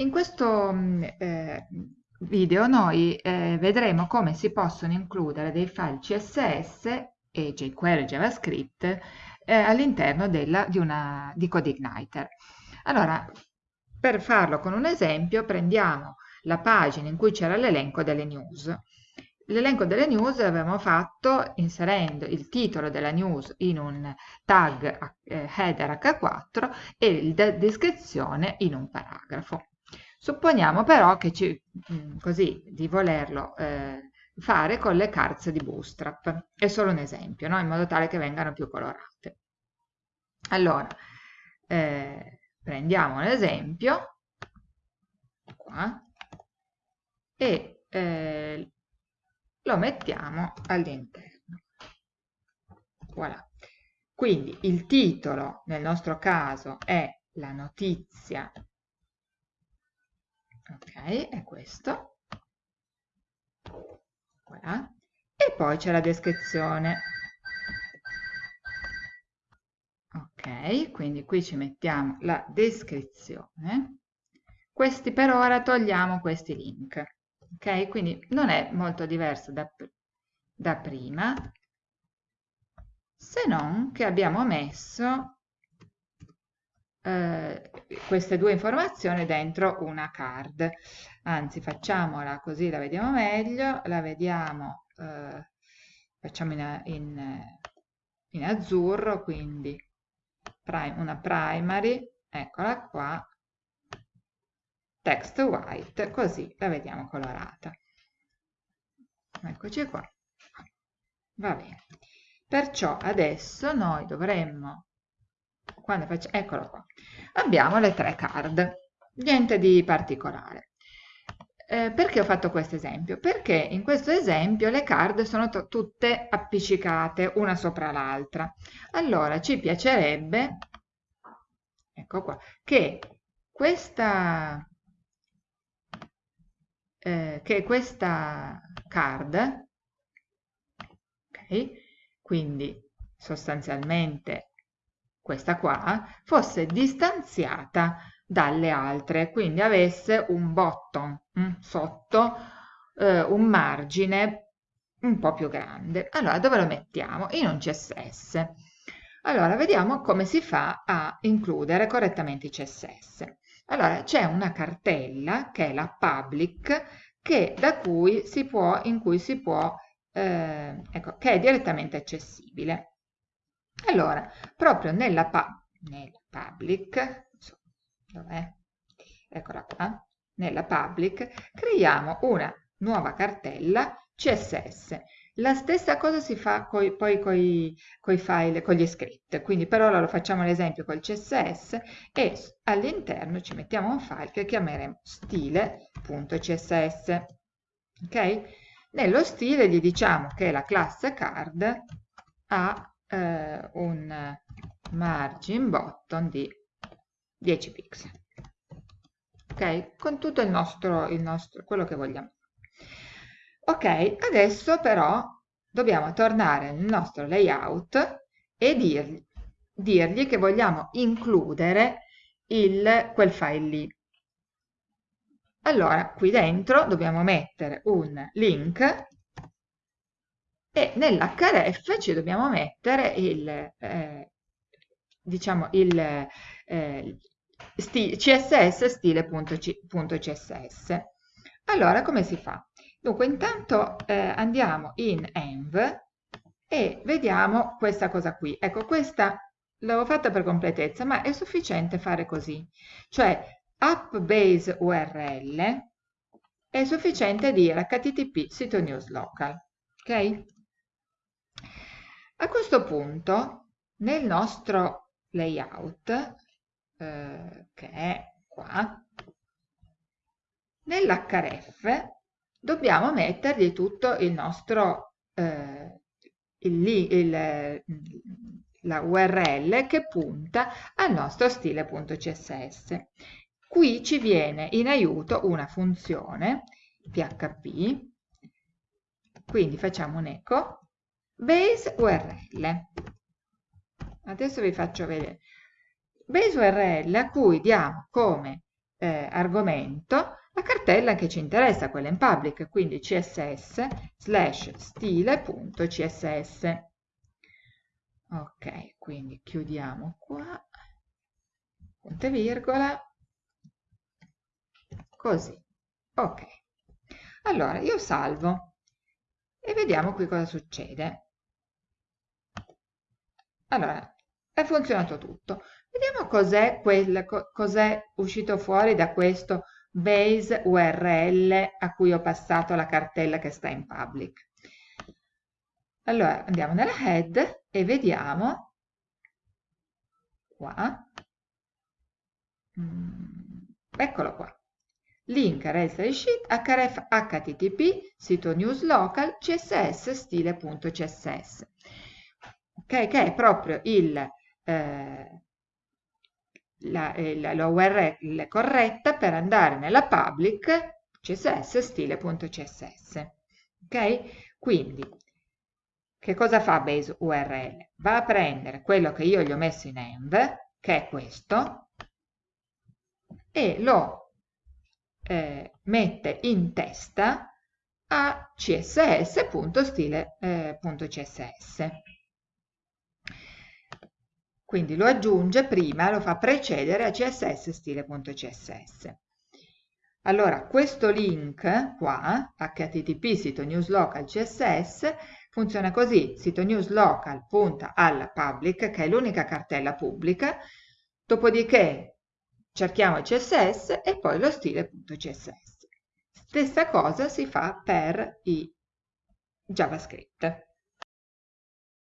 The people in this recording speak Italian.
In questo mm, eh, video noi eh, vedremo come si possono includere dei file CSS e jQuery JavaScript eh, all'interno di, di CodeIgniter. Allora, per farlo con un esempio prendiamo la pagina in cui c'era l'elenco delle news. L'elenco delle news l'avevamo fatto inserendo il titolo della news in un tag eh, header H4 e la descrizione in un paragrafo. Supponiamo però che ci, mm, così, di volerlo eh, fare con le cards di Bootstrap. È solo un esempio, no? in modo tale che vengano più colorate. Allora, eh, prendiamo l'esempio qua e eh, lo mettiamo all'interno. Voilà. Quindi il titolo nel nostro caso è la notizia ok è questo. Voilà. e poi c'è la descrizione. Ok quindi qui ci mettiamo la descrizione. Questi per ora togliamo questi link. Ok quindi non è molto diverso da, da prima se non che abbiamo messo eh, queste due informazioni dentro una card. Anzi facciamola così la vediamo meglio. La vediamo eh, facciamo in, in, in, azzurro quindi una primary eccola qua. Text white così la vediamo colorata. Eccoci qua. Va bene. Perciò adesso noi dovremmo quando faccio, eccolo qua, abbiamo le tre card, niente di particolare. Eh, perché ho fatto questo esempio? Perché in questo esempio le card sono tutte appiccicate una sopra l'altra. Allora ci piacerebbe, ecco qua, che questa, eh, che questa card, ok, quindi sostanzialmente questa qua, fosse distanziata dalle altre, quindi avesse un bottom mm, sotto, eh, un margine un po' più grande. Allora, dove lo mettiamo? In un CSS. Allora, vediamo come si fa a includere correttamente i CSS. Allora, c'è una cartella che è la public, che, da cui si può, in cui si può, eh, ecco, che è direttamente accessibile. Allora, proprio nella, pa nella public, dov'è? Eccola qua, nella public, creiamo una nuova cartella CSS. La stessa cosa si fa coi, poi con i file, con gli script, quindi per ora lo facciamo l'esempio col CSS e all'interno ci mettiamo un file che chiameremo stile.css. Ok? Nello stile gli diciamo che la classe card ha eh, un margin bottom di 10 pixel. Ok? Con tutto il nostro, il nostro quello che vogliamo. Ok adesso però dobbiamo tornare nel nostro layout e dirgli, dirgli che vogliamo includere il, quel file lì. Allora qui dentro dobbiamo mettere un link e nell'href ci dobbiamo mettere il, eh, diciamo il eh, sti css stile.css. Allora, come si fa? Dunque, intanto eh, andiamo in env e vediamo questa cosa qui. Ecco, questa l'avevo fatta per completezza, ma è sufficiente fare così. Cioè, app base URL è sufficiente dire http sito news local. Ok? A questo punto, nel nostro layout, eh, che è qua, nell'href dobbiamo mettergli tutto il nostro, eh, il, il, la URL che punta al nostro stile.css. Qui ci viene in aiuto una funzione php, quindi facciamo un eco base URL. Adesso vi faccio vedere. Base URL a cui diamo come eh, argomento la cartella che ci interessa, quella in public, quindi css slash stile.css. Ok, quindi chiudiamo qua, punto e virgola, così. Ok. Allora, io salvo e vediamo qui cosa succede. Allora, è funzionato tutto. Vediamo cos'è cos uscito fuori da questo base URL a cui ho passato la cartella che sta in public. Allora andiamo nella head e vediamo qua, mm, eccolo qua, link registry sheet href http sito news local css stile.css okay, che è proprio il eh, la, eh, la, URL corretta per andare nella public css stile.css. Ok? Quindi, che cosa fa base URL? Va a prendere quello che io gli ho messo in env, che è questo, e lo eh, mette in testa a css.stile.css. Quindi lo aggiunge prima, lo fa precedere a css stile.css. Allora, questo link qua, http sito news local css, funziona così, sito news local punta alla public, che è l'unica cartella pubblica, dopodiché cerchiamo css e poi lo stile.css. Stessa cosa si fa per i JavaScript.